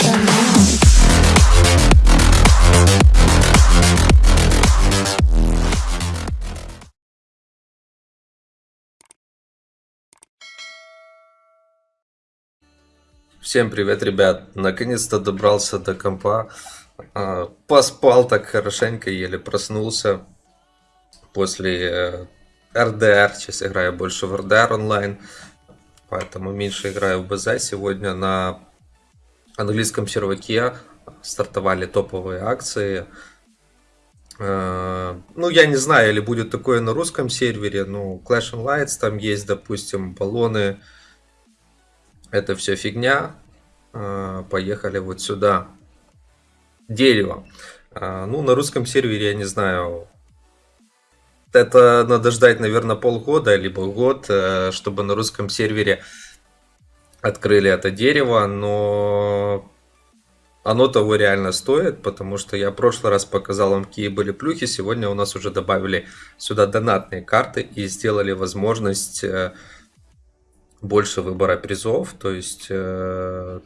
Now. Всем привет, ребят! Наконец-то добрался до компа. А, Поспал так хорошенько, еле проснулся после э, РДР. Сейчас играю больше в РДР онлайн, поэтому меньше играю в БЗ. Сегодня на английском серваке стартовали топовые акции. Э, Ну, я не знаю, или будет такое на русском сервере. Ну, Clash and Lights, там есть, допустим, баллоны это все фигня. А, Поехали вот сюда. Дерево. А, Ну, на русском сервере, я не знаю, это надо ждать, наверное, полгода, либо год, э, чтобы на русском сервере открыли это дерево, но оно того реально стоит, потому что я в прошлый раз показал вам, какие были плюхи, сегодня у нас уже добавили сюда донатные карты и сделали возможность э, больше выбора призов, то есть э,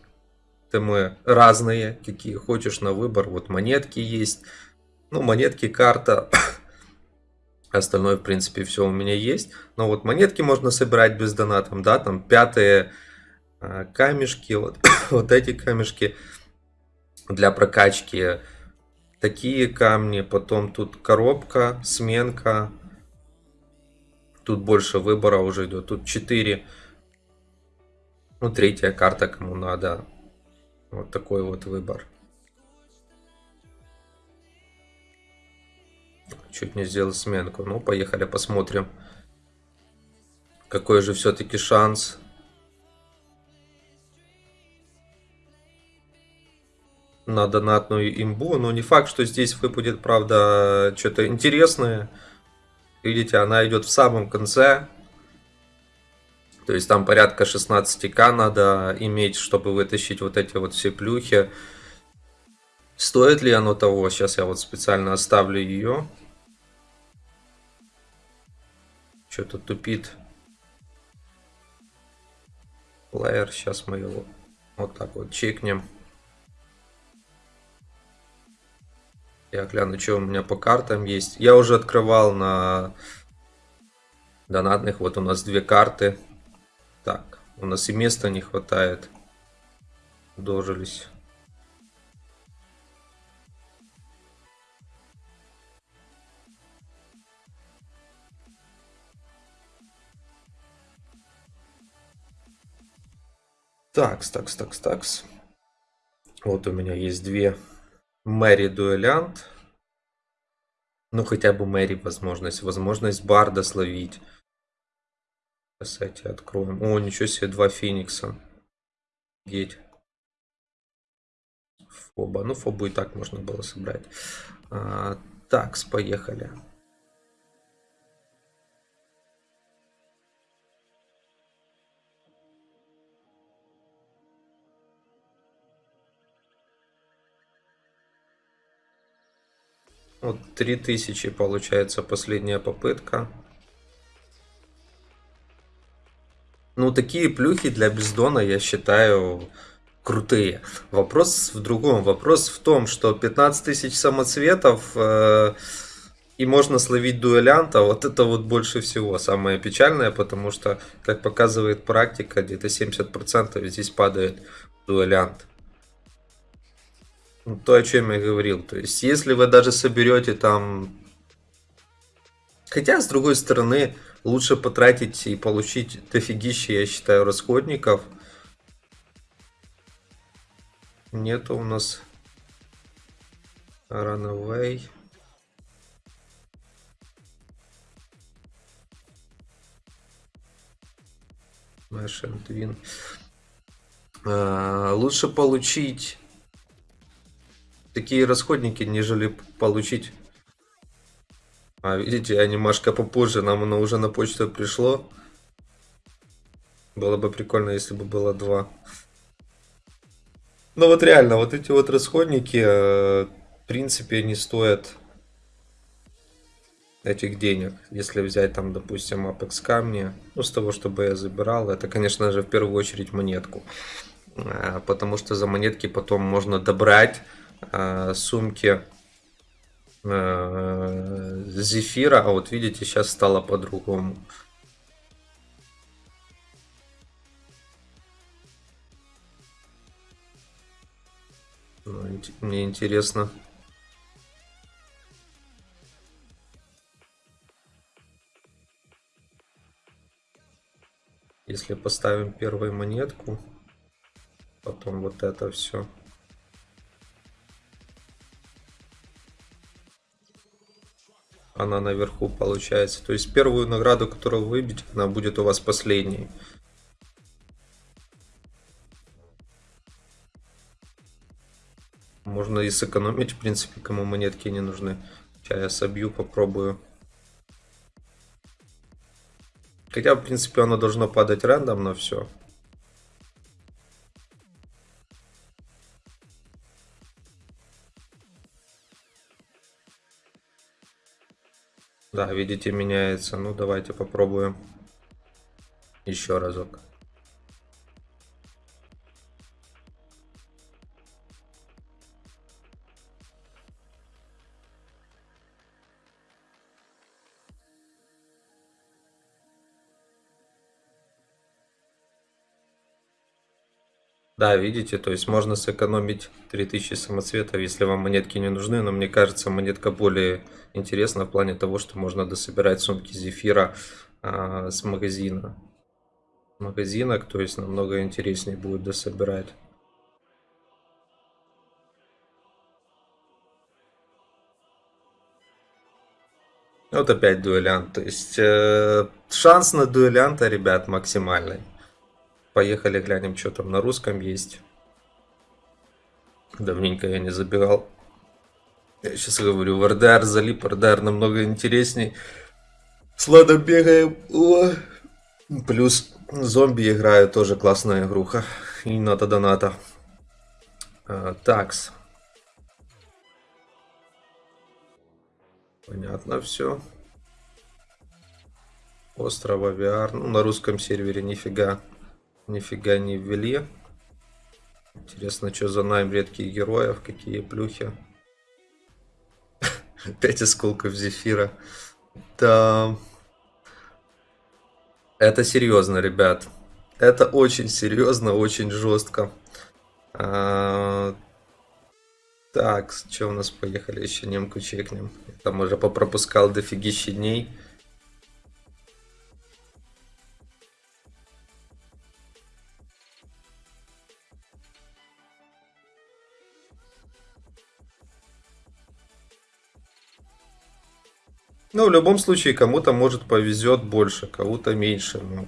темы разные, какие хочешь на выбор, вот монетки есть, ну монетки, карта, остальное в принципе все у меня есть, но вот монетки можно собирать без донатом, да, там пятые камешки, вот, вот эти камешки для прокачки, такие камни, потом тут коробка, сменка, тут больше выбора уже идет, тут 4 ну, третья карта, кому надо. Вот такой вот выбор. Чуть не сделал сменку. Ну, поехали посмотрим. Какой же все-таки шанс. На донатную имбу. Но не факт, что здесь выпадет, правда, что-то интересное. Видите, она идет в самом конце. То есть там порядка 16к надо иметь, чтобы вытащить вот эти вот все плюхи. Стоит ли оно того? Сейчас я вот специально оставлю ее. Что-то тупит. Плеер. Сейчас мы его вот так вот чекнем. Я гляну, что у меня по картам есть. Я уже открывал на донатных. Вот у нас две карты. Так, у нас и места не хватает. Дожились. Такс, такс, такс, такс. Вот у меня есть две Мэри Дуэлянт. Ну, хотя бы Мэри возможность. Возможность Барда словить. Кстати, откроем. О, ничего себе, два Феникса. Геть. Фоба. Ну, Фобу и так можно было собрать. А, такс, поехали. Вот 3000 получается последняя попытка. Ну, такие плюхи для бездона, я считаю, крутые. Вопрос в другом. Вопрос в том, что 15 тысяч самоцветов э, и можно словить дуэлянта. Вот это вот больше всего самое печальное, потому что, как показывает практика, где-то 70% здесь падает дуэлянт. Ну, то, о чем я говорил. То есть, если вы даже соберете там... Хотя, с другой стороны, лучше потратить и получить дофигище, я считаю, расходников. Нету у нас Runaway. Smash and Win. А, лучше получить такие расходники, нежели получить а, видите, анимашка попозже, нам оно уже на почту пришло. Было бы прикольно, если бы было два. Ну вот реально, вот эти вот расходники, э, в принципе, не стоят этих денег. Если взять там, допустим, Apex камни, ну с того, чтобы я забирал, это, конечно же, в первую очередь монетку. э, потому что за монетки потом можно добрать сумки э, зефира, а вот видите, сейчас стало по-другому. Ну, мне интересно. Если поставим первую монетку, потом вот это все. Она наверху получается. То есть первую награду, которую вы выбьете, она будет у вас последней. Можно и сэкономить, в принципе, кому монетки не нужны. Сейчас я собью, попробую. Хотя, в принципе, оно должно падать рандомно все. Да, видите, меняется. Ну, давайте попробуем еще разок. Да, видите, то есть можно сэкономить 3000 самоцветов, если вам монетки не нужны, но мне кажется, монетка более интересна в плане того, что можно дособирать сумки зефира а, с магазина. Магазинок, то есть намного интереснее будет дособирать. Вот опять дуэлянт, то есть э, шанс на дуэлянта, ребят, максимальный. Поехали глянем, что там на русском есть. Давненько я не забирал. Я сейчас говорю, в РДР залип, РДР намного интересней. С ладом бегаем. О! Плюс зомби играю, тоже классная игруха. И надо доната. А, такс. Понятно все. Острова VR. Ну, на русском сервере нифига Нифига не ввели. Интересно, что за найм редких героев, какие плюхи. 5 осколков зефира. Да. Это серьезно, ребят. Это очень серьезно, очень жестко. А... Так, что у нас поехали еще немку чекнем. Там уже попропускал дофигища дней. Ну, в любом случае, кому-то, может, повезет больше, кому-то меньше. Ну,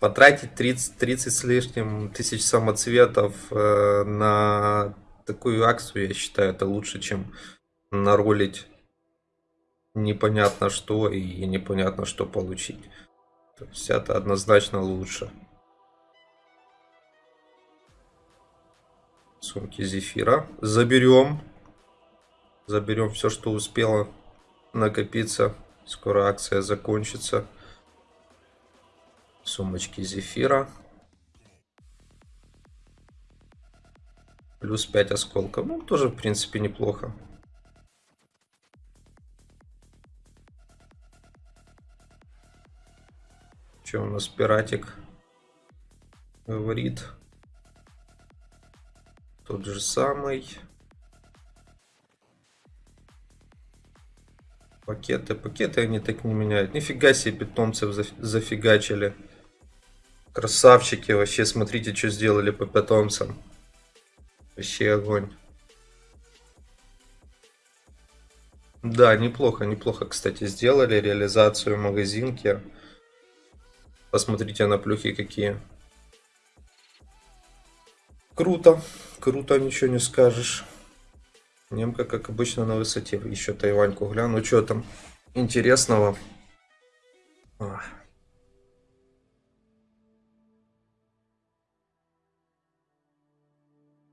потратить 30, 30 с лишним тысяч самоцветов э, на такую акцию, я считаю, это лучше, чем наролить непонятно что и непонятно что получить. То есть это однозначно лучше. Сумки зефира. Заберем. Заберем все, что успело накопиться. Скоро акция закончится. Сумочки зефира. Плюс 5 осколков. Ну, тоже, в принципе, неплохо. Что у нас пиратик говорит? Тот же самый. Пакеты, пакеты они так не меняют. Нифига себе питомцев зафигачили. Красавчики вообще, смотрите, что сделали по питомцам. Вообще огонь. Да, неплохо, неплохо, кстати, сделали реализацию магазинки. Посмотрите на плюхи какие. Круто, круто, ничего не скажешь. Немка, как обычно, на высоте. Еще Тайваньку гляну. Что там интересного? А.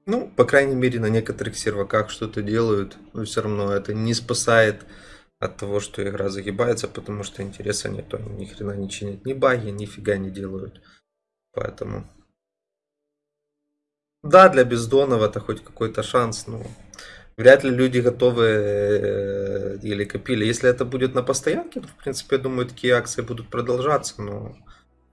Ну, по крайней мере, на некоторых серваках что-то делают. Но все равно это не спасает от того, что игра загибается, потому что интереса нет. Они ни хрена не чинят ни баги, нифига не делают. Поэтому Да, для бездонов это хоть какой-то шанс, но вряд ли люди готовы э, или копили. Если это будет на постоянке, то, в принципе, я думаю, такие акции будут продолжаться, но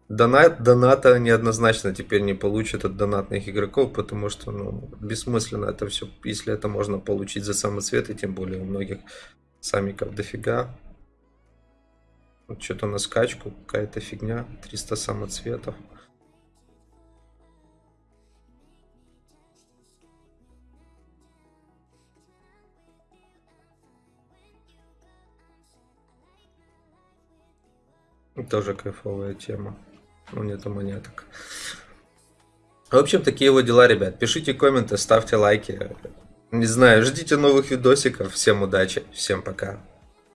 донат, доната неоднозначно теперь не получат от донатных игроков, потому что ну, бессмысленно это все, если это можно получить за самоцветы, тем более у многих самиков дофига. Вот что-то на скачку, какая-то фигня, 300 самоцветов. Тоже кайфовая тема. Ну, нету монеток. В общем, такие вот дела, ребят. Пишите комменты, ставьте лайки. Не знаю, ждите новых видосиков. Всем удачи, всем пока.